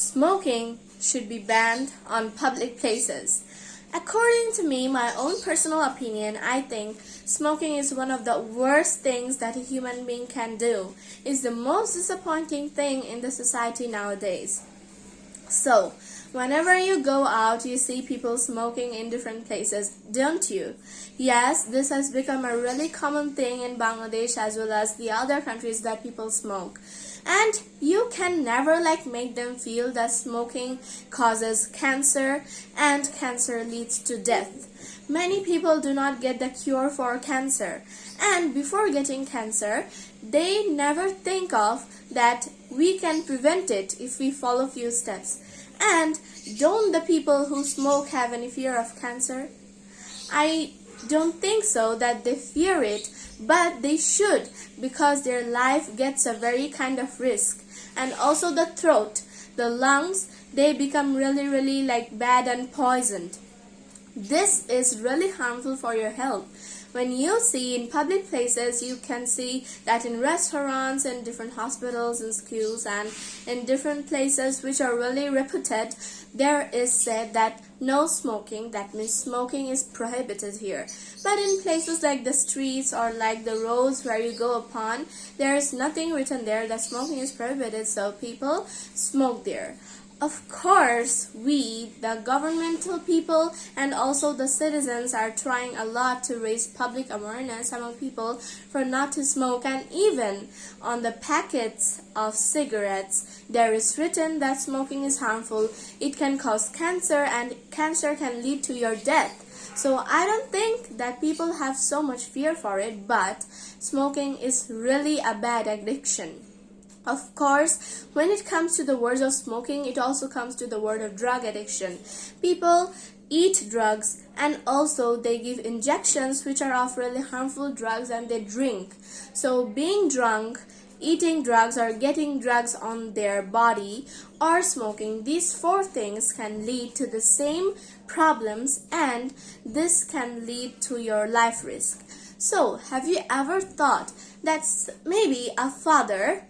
smoking should be banned on public places. According to me, my own personal opinion, I think smoking is one of the worst things that a human being can do. It's the most disappointing thing in the society nowadays. So, whenever you go out, you see people smoking in different places, don't you? Yes, this has become a really common thing in Bangladesh as well as the other countries that people smoke. And you can never like make them feel that smoking causes cancer and cancer leads to death. Many people do not get the cure for cancer. And before getting cancer, they never think of that we can prevent it if we follow few steps. And don't the people who smoke have any fear of cancer? I don't think so that they fear it, but they should because their life gets a very kind of risk. And also the throat, the lungs, they become really, really like bad and poisoned. This is really harmful for your health. When you see in public places, you can see that in restaurants and different hospitals and schools and in different places which are really reputed, there is said that no smoking, that means smoking is prohibited here. But in places like the streets or like the roads where you go upon, there is nothing written there that smoking is prohibited, so people smoke there. Of course, we, the governmental people, and also the citizens are trying a lot to raise public awareness among people for not to smoke and even on the packets of cigarettes, there is written that smoking is harmful, it can cause cancer and cancer can lead to your death. So I don't think that people have so much fear for it, but smoking is really a bad addiction. Of course, when it comes to the words of smoking, it also comes to the word of drug addiction. People eat drugs and also they give injections which are of really harmful drugs and they drink. So being drunk, eating drugs or getting drugs on their body or smoking, these four things can lead to the same problems and this can lead to your life risk. So, have you ever thought that maybe a father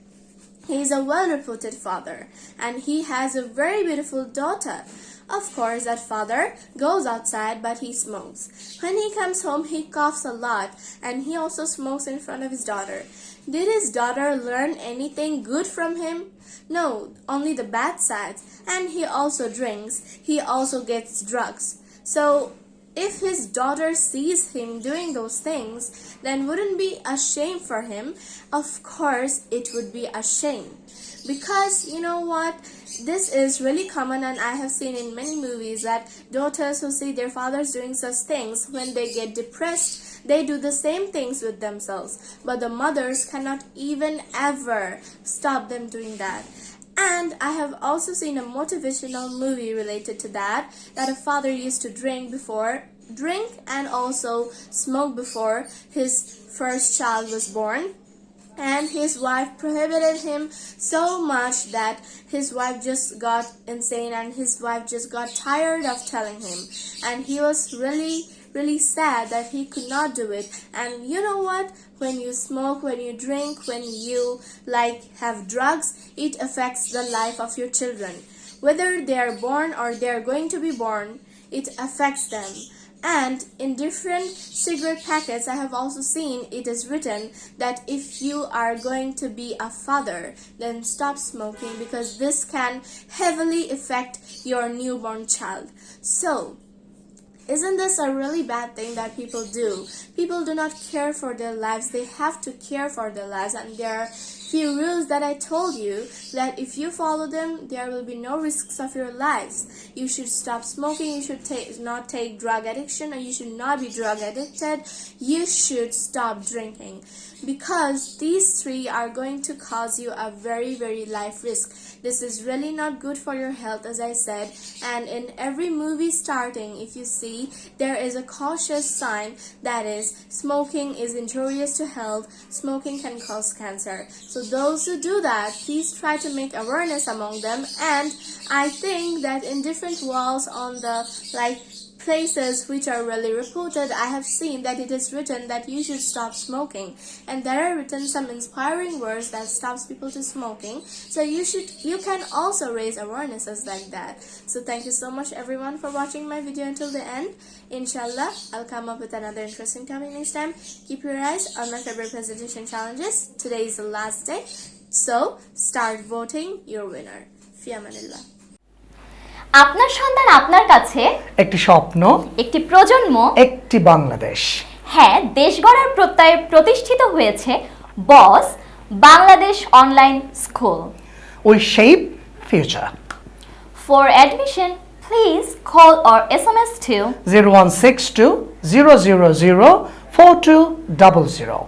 he is a well-reputed father and he has a very beautiful daughter. Of course, that father goes outside but he smokes. When he comes home, he coughs a lot and he also smokes in front of his daughter. Did his daughter learn anything good from him? No, only the bad sides. And he also drinks. He also gets drugs. So if his daughter sees him doing those things, then wouldn't be a shame for him? Of course, it would be a shame. Because, you know what, this is really common and I have seen in many movies that daughters who see their fathers doing such things, when they get depressed, they do the same things with themselves. But the mothers cannot even ever stop them doing that. And I have also seen a motivational movie related to that, that a father used to drink before, drink and also smoke before his first child was born. And his wife prohibited him so much that his wife just got insane and his wife just got tired of telling him. And he was really really sad that he could not do it. And you know what? When you smoke, when you drink, when you like have drugs, it affects the life of your children. Whether they are born or they are going to be born, it affects them. And in different cigarette packets, I have also seen it is written that if you are going to be a father, then stop smoking because this can heavily affect your newborn child. So, isn't this a really bad thing that people do? People do not care for their lives. They have to care for their lives and there are few rules that I told you that if you follow them, there will be no risks of your lives. You should stop smoking, you should take, not take drug addiction, or you should not be drug addicted. You should stop drinking because these three are going to cause you a very, very life risk. This is really not good for your health, as I said. And in every movie starting, if you see, there is a cautious sign that is smoking is injurious to health, smoking can cause cancer. So those who do that, please try to make awareness among them. And I think that in different walls on the like places which are really reported, I have seen that it is written that you should stop smoking, and there are written some inspiring words that stops people to smoking. So you should, you can also raise awarenesses like that. So thank you so much everyone for watching my video until the end. Inshallah, I'll come up with another interesting topic next time. Keep your eyes on my February presentation challenges. Today is the last day, so start voting your winner. Fi amanillah. আপনার সন্তান আপনার কাছে? একটি স্বপ্ন একটি প্রজন্ম? একটি বাংলাদেশ। হ্যাঁ দেশ গড়ার প্রত্যয়ে প্রতিষ্ঠিত হয়েছে boss Bangladesh online school. We shape future. For admission please call or S M S two zero one six two zero zero zero four two double zero.